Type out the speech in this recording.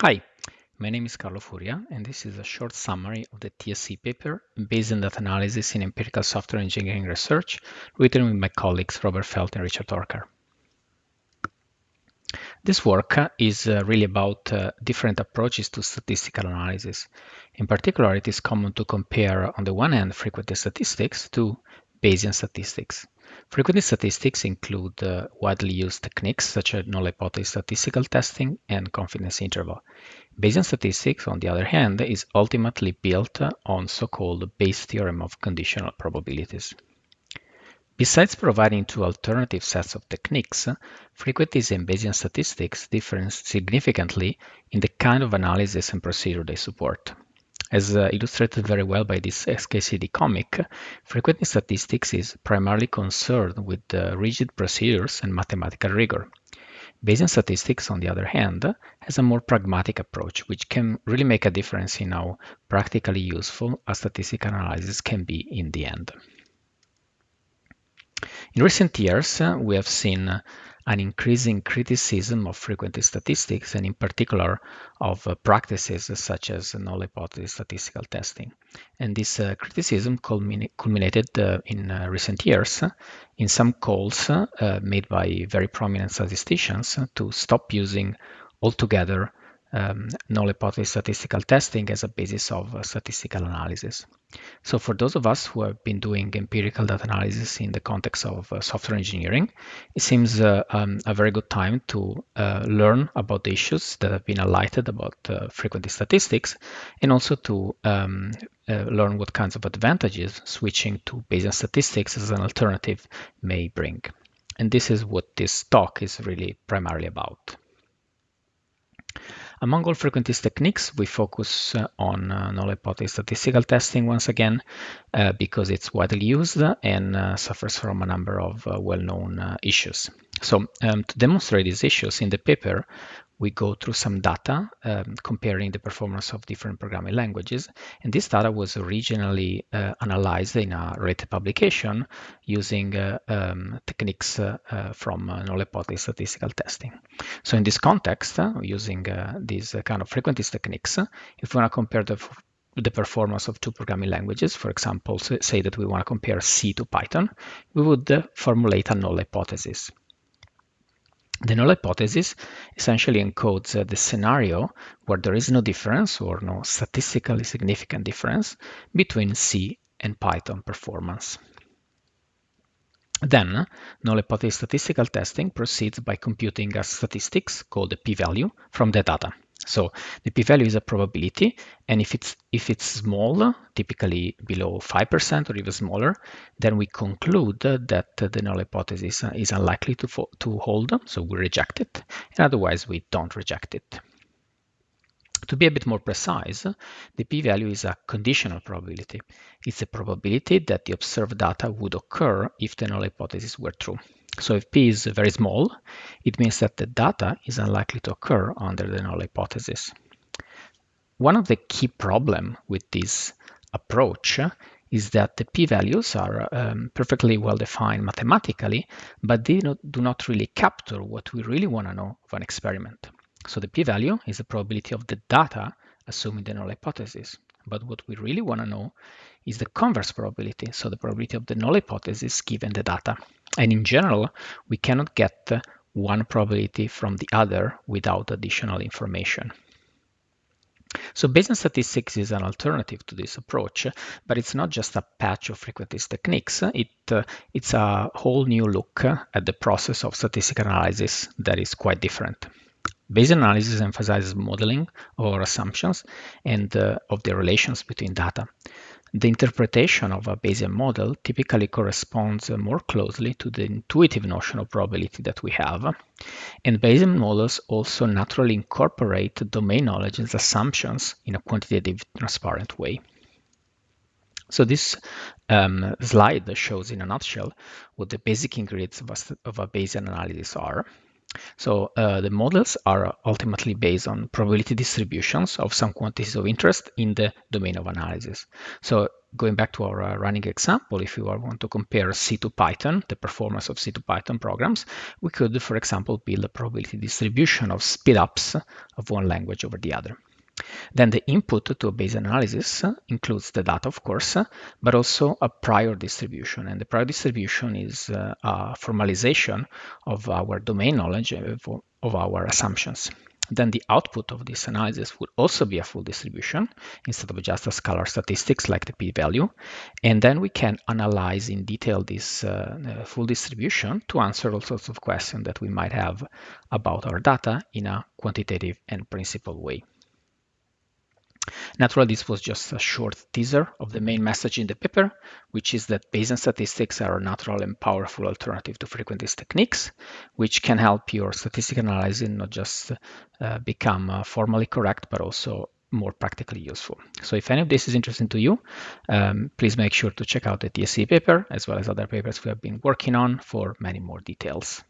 Hi, my name is Carlo Furia, and this is a short summary of the TSE paper Bayesian data analysis in empirical software engineering research written with my colleagues Robert Feldt and Richard Torkar. This work is uh, really about uh, different approaches to statistical analysis. In particular, it is common to compare, on the one hand, frequentist statistics to Bayesian statistics. Frequentist statistics include uh, widely used techniques such as null hypothesis statistical testing and confidence interval. Bayesian statistics, on the other hand, is ultimately built on so-called Bayes theorem of conditional probabilities. Besides providing two alternative sets of techniques, frequentist and Bayesian statistics differ significantly in the kind of analysis and procedure they support. As uh, illustrated very well by this XKCD comic, frequentist statistics is primarily concerned with uh, rigid procedures and mathematical rigor. Bayesian statistics, on the other hand, has a more pragmatic approach, which can really make a difference in how practically useful a statistical analysis can be in the end. In recent years, uh, we have seen an increasing criticism of frequentist statistics and in particular of uh, practices such as null hypothesis statistical testing. And this uh, criticism culminated uh, in uh, recent years in some calls uh, made by very prominent statisticians to stop using altogether um, null hypothesis statistical testing as a basis of uh, statistical analysis. So for those of us who have been doing empirical data analysis in the context of uh, software engineering, it seems uh, um, a very good time to uh, learn about the issues that have been highlighted about uh, frequentist statistics and also to um, uh, learn what kinds of advantages switching to Bayesian statistics as an alternative may bring. And this is what this talk is really primarily about. Among all frequentist techniques, we focus uh, on uh, null hypothesis statistical testing once again uh, because it's widely used and suffers from a number of well-known issues. So um, to demonstrate these issues in the paper, we go through some data um, comparing the performance of different programming languages. And this data was originally uh, analyzed in a rated publication using uh, um, techniques uh, uh from uh, null hypothesis statistical testing. So in this context, uh, using these kind of frequentist techniques, if we want to compare the the performance of two programming languages, for example, say that we want to compare C to Python, we would formulate a null hypothesis. The null hypothesis essentially encodes uh, the scenario where there is no difference or no statistically significant difference between C and Python performance. Then, null hypothesis statistical testing proceeds by computing a statistics called the p-value from the data. So the p-value is a probability, and if it's if it's small, typically below 5% or even smaller, then we conclude that the null hypothesis is unlikely to, to hold, so we reject it, and otherwise we don't reject it. To be a bit more precise, the p-value is a conditional probability. It's a probability that the observed data would occur if the null hypothesis were true. So if p is very small, it means that the data is unlikely to occur under the null hypothesis. One of the key problems with this approach is that the p-values are um, perfectly well defined mathematically, but they do not really capture what we really want to know of an experiment. So the p-value is the probability of the data assuming the null hypothesis. But what we really want to know is the converse probability, so the probability of the null hypothesis given the data. And in general, we cannot get one probability from the other without additional information. So Bayesian statistics is an alternative to this approach, but it's not just a patch of frequentist techniques. It, uh, it's a whole new look at the process of statistical analysis that is quite different. Bayesian analysis emphasizes modeling or assumptions and uh, of the relations between data. The interpretation of a Bayesian model typically corresponds more closely to the intuitive notion of probability that we have. And Bayesian models also naturally incorporate domain knowledge as assumptions in a quantitative, transparent way. So this um, slide shows in a nutshell what the basic ingredients of a, of a Bayesian analysis are. So uh, the models are ultimately based on probability distributions of some quantities of interest in the domain of analysis. So going back to our uh, running example, if you want to compare C to Python, the performance of C to Python programs, we could, for example, build a probability distribution of speedups of one language over the other. Then the input to a Bayes analysis includes the data, of course, but also a prior distribution. And the prior distribution is uh, a formalization of our domain knowledge of our assumptions. Then the output of this analysis would also be a full distribution instead of just a scalar statistics like the p-value. And then we can analyze in detail this uh, full distribution to answer all sorts of questions that we might have about our data in a quantitative and principled way. Naturally, this was just a short teaser of the main message in the paper, which is that Bayesian statistics are a natural and powerful alternative to frequentist techniques, which can help your statistical analysis not just uh, become uh, formally correct, but also more practically useful. So if any of this is interesting to you, um, please make sure to check out the TSE paper as well as other papers we have been working on for many more details.